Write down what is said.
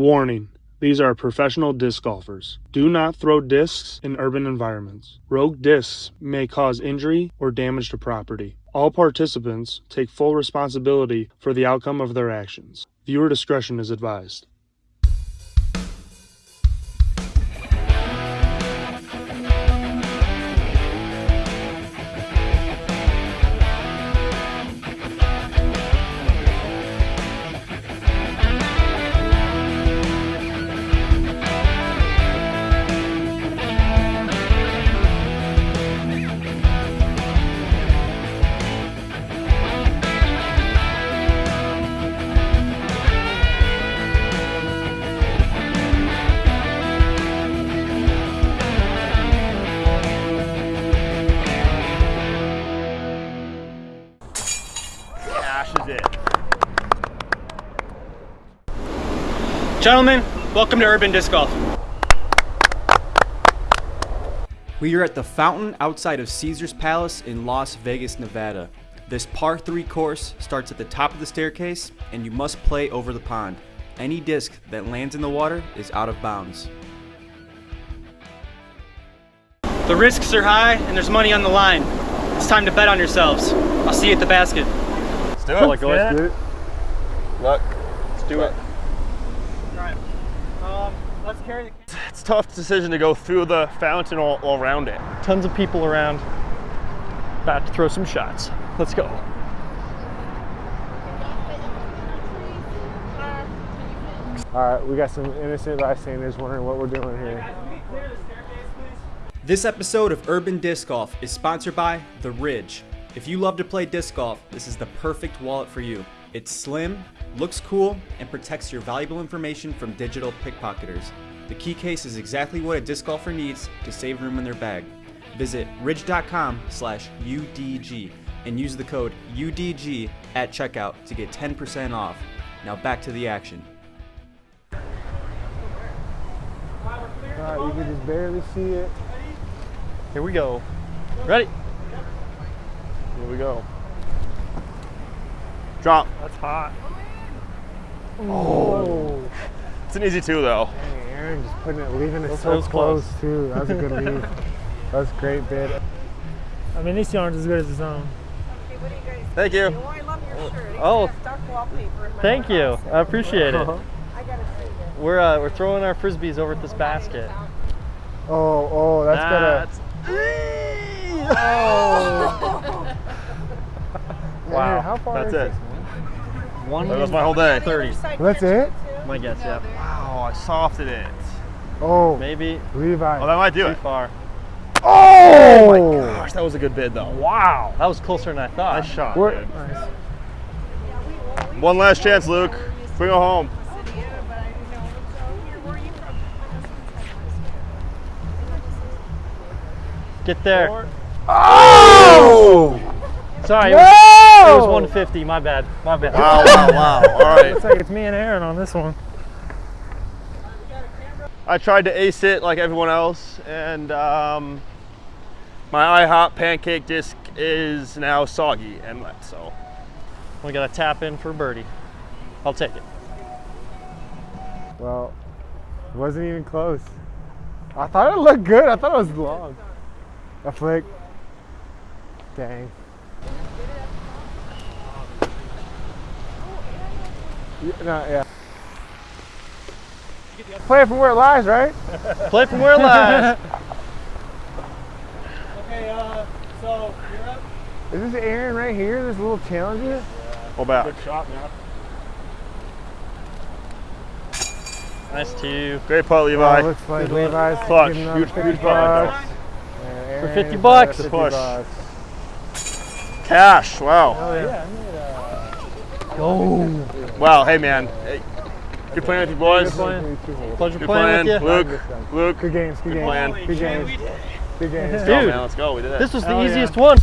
Warning. These are professional disc golfers. Do not throw discs in urban environments. Rogue discs may cause injury or damage to property. All participants take full responsibility for the outcome of their actions. Viewer discretion is advised. Gentlemen, welcome to Urban Disc Golf. We are at the fountain outside of Caesar's Palace in Las Vegas, Nevada. This par 3 course starts at the top of the staircase and you must play over the pond. Any disc that lands in the water is out of bounds. The risks are high and there's money on the line. It's time to bet on yourselves. I'll see you at the basket. Let's do it. Like, let's do it. Look, let's do it. Alright. Let's carry the It's a tough decision to go through the fountain all, or around it. Tons of people around. About to throw some shots. Let's go. All right, we got some innocent bystanders wondering what we're doing here. This episode of Urban Disc Golf is sponsored by The Ridge. If you love to play disc golf, this is the perfect wallet for you. It's slim, looks cool, and protects your valuable information from digital pickpocketers. The key case is exactly what a disc golfer needs to save room in their bag. Visit ridge.com slash UDG and use the code UDG at checkout to get 10% off. Now back to the action. All right, you can just barely see it. Here we go. Ready? Here we go. Drop. That's hot. Oh, It's an easy two though. dang, Aaron just putting it, leaving it so was close, close. too. That was a good leave. That was a great bid. I mean, these aren't as good as his own. Okay, what do you guys Thank you. Oh, I love your shirt. Oh. got dark wallpaper in my Thank you. house. I appreciate it. I gotta see this. We're uh, we're throwing our frisbees over at this basket. Oh, oh, that's That's- gonna. Wow. Aaron, how far That's is it. this, man? One That was my whole day. thirty. Side That's it? My guess, yeah. Wow, I softed it. Oh, Maybe Levi. Oh, that might do too it. far. Oh! oh! My gosh, that was a good bid though. Wow, that was closer than I thought. Nice shot. Dude. nice. One last chance, Luke. Bring it home. City, but I didn't know. So here, where are you from? Get there. Oh! Sorry, it was, it was 150. My bad. My bad. Wow, wow, wow. All right. Looks like it's me and Aaron on this one. I tried to ace it like everyone else, and um, my IHOP pancake disc is now soggy and wet. So We got to tap in for birdie. I'll take it. Well, it wasn't even close. I thought it looked good. I thought it was long. A flick. Dang. Yeah, no, yeah. Play it from where it lies, right? Play from where it lies. Okay, uh, so you're up. Is this Aaron right here? This little challenger? hold back. shot, man. nice two. Great putt, Oh, Levi. looks like Good one. Levi's Clutch. Huge- 50 huge putt. bucks. And Aaron 50 bucks. Push. 50 bucks. Cash. Wow. Oh yeah. Oh, Wow. Hey, man. Hey, good playing with you boys. Good playing. Pleasure Good playing playing, with you. Luke. Luke. Good games, good, Good games. plan. Good games. Good games. Let's go, Dude. Oh, man. Let's go. We did it. This was the Hell yeah. easiest one.